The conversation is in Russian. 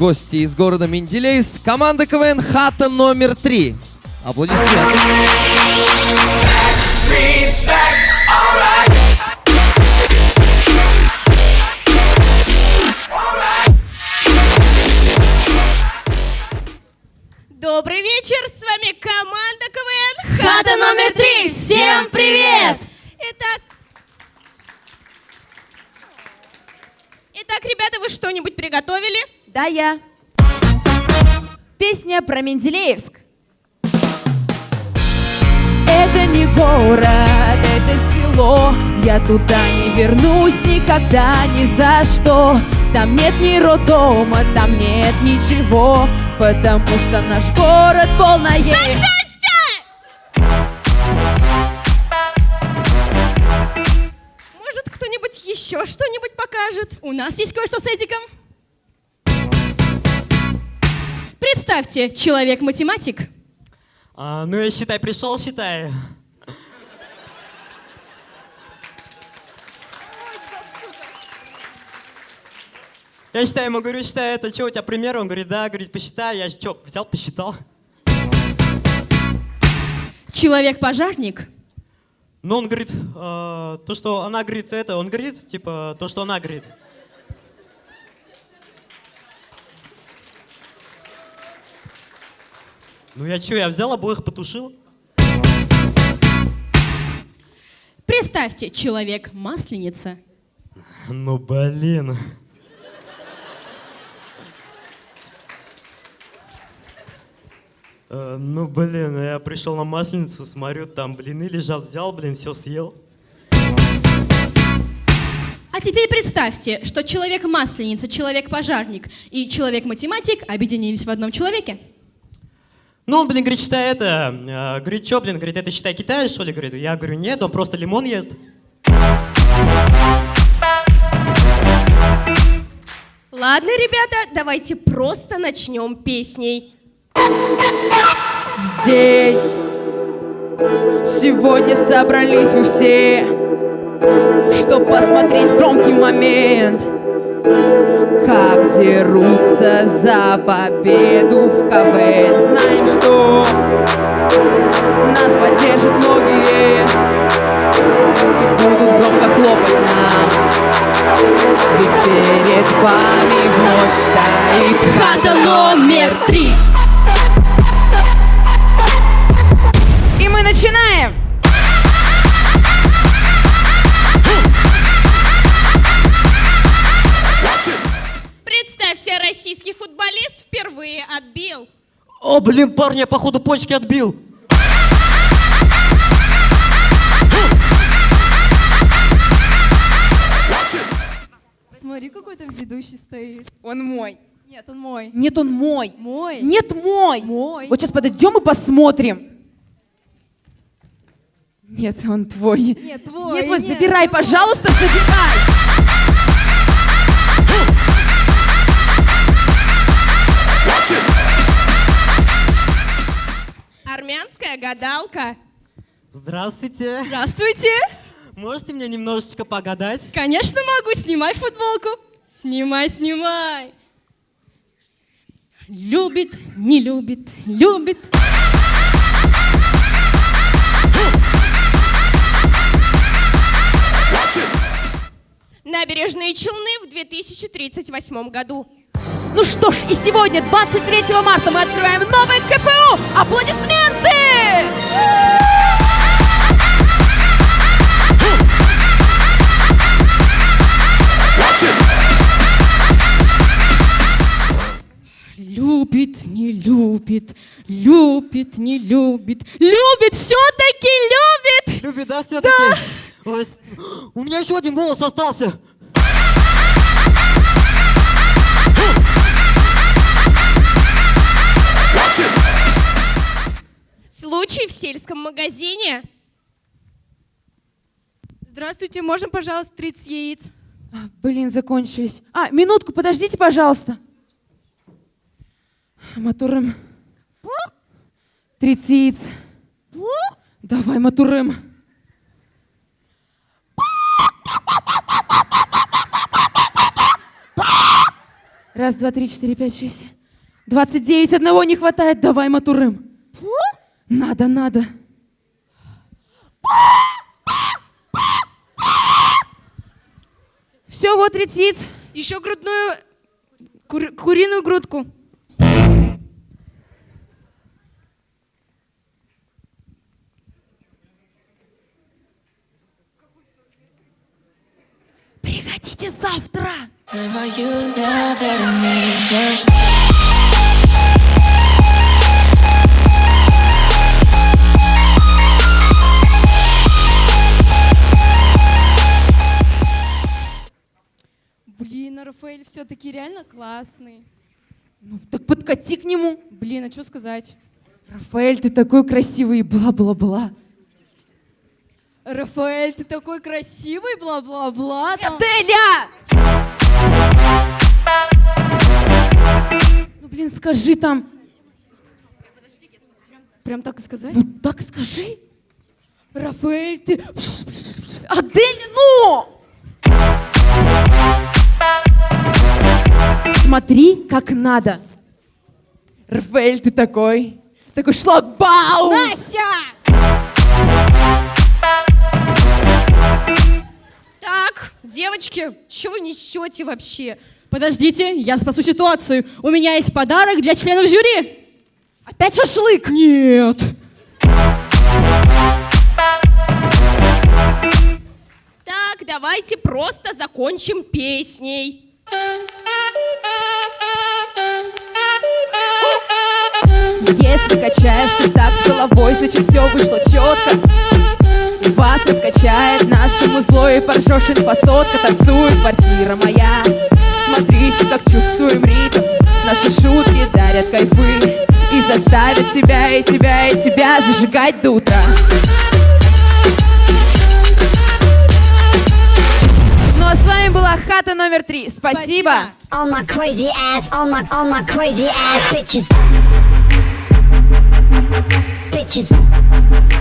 гости из города Менделеевск, команда КВН «Хата номер три». Аплодисменты. Добрый вечер, с вами команда КВН Хата номер три! Всем привет! Итак, Итак, ребята, вы что-нибудь приготовили? Да, я. Песня про Менделеевск. Это не город, это село Я туда не вернусь никогда, ни за что Там нет ни роддома, там нет ничего Потому что наш город полное... Может, еще что-нибудь покажет? У нас есть кое-что с Эдиком. Представьте, человек-математик. А, ну я считай, пришел, считай. Я считаю, ему говорю, считай, это что, у тебя пример? Он говорит, да, говорит, посчитай. Я что, взял, посчитал. Человек-пожарник. Ну, он говорит, э, то, что она говорит, это, он говорит, типа, то, что она говорит. Ну я что, я взял обоих, потушил? Представьте, человек-масленица. Ну, блин. Ну, блин, я пришел на масленицу, смотрю, там блины лежат, взял, блин, все съел. А теперь представьте, что человек-масленица, человек-пожарник и человек-математик объединились в одном человеке. Ну, он, блин, говорит, считай это, э, говорит, что, блин, говорит, это считай Китай, что ли, говорит. Я говорю, нет, он просто лимон ест. Ладно, ребята, давайте просто начнем песней. Здесь сегодня собрались вы все, чтоб посмотреть громкий момент, как дерутся за победу в КВН. Знаем, что нас поддержат многие и будут громко хлопать нам. Ведь перед вами вновь стоит Хата номер три. О, блин, парня, походу, почки отбил. Смотри, какой там ведущий стоит. Он мой. Нет, он мой. Нет, он мой. Мой. Нет, мой. Мой. Вот сейчас подойдем и посмотрим. Нет, он твой. Нет, твой. Нет, твой, нет, забирай, твой. пожалуйста, забирай. Армянская гадалка. Здравствуйте. Здравствуйте. Можете мне немножечко погадать? Конечно могу. Снимай футболку. Снимай, снимай. Любит, не любит, любит. Набережные Челны в 2038 году. Ну что ж, и сегодня, 23 марта, мы открываем новый КПУ. Аплодисменты! Любит, не любит, любит, не любит, любит, все-таки любит. Любит, да, все-таки? Спасибо. У меня еще один голос остался. Случай в сельском магазине. Здравствуйте, можно, пожалуйста, 30 яиц? Блин, закончились. А, минутку, подождите, пожалуйста. Матурым. 30 яиц. Давай, Матурым. Раз, два, три, четыре, пять, шесть. Двадцать девять, одного не хватает. Давай, Матурым. Надо, надо. Все, вот летит. Еще грудную, кур- куриную грудку. Приходите завтра. Рафаэль все-таки реально классный. Ну, так подкати к нему. Блин, а что сказать? Рафаэль, ты такой красивый. Бла-бла-бла. Рафаэль, ты такой красивый, бла-бла-бла. там. Ну, блин, скажи там. Прям так и сказать? Ну, так скажи. Рафаэль, ты... Аделя, ну! Смотри, как надо. Рафаэль, ты такой. Такой шлагбаум. Настя! Так, девочки, что вы несете вообще? Подождите, я спасу ситуацию. У меня есть подарок для членов жюри. Опять шашлык. Нет. Так, давайте просто закончим песней. Если качаешься так головой, значит все вышло четко. Вас раскачает нашему зло и поржешь инфосотка Танцует квартира моя Смотрите, как чувствуем ритм Наши шутки дарят кайфы И заставят тебя и тебя и тебя зажигать до утра Ну а хата номер три. Спасибо. All Bitches.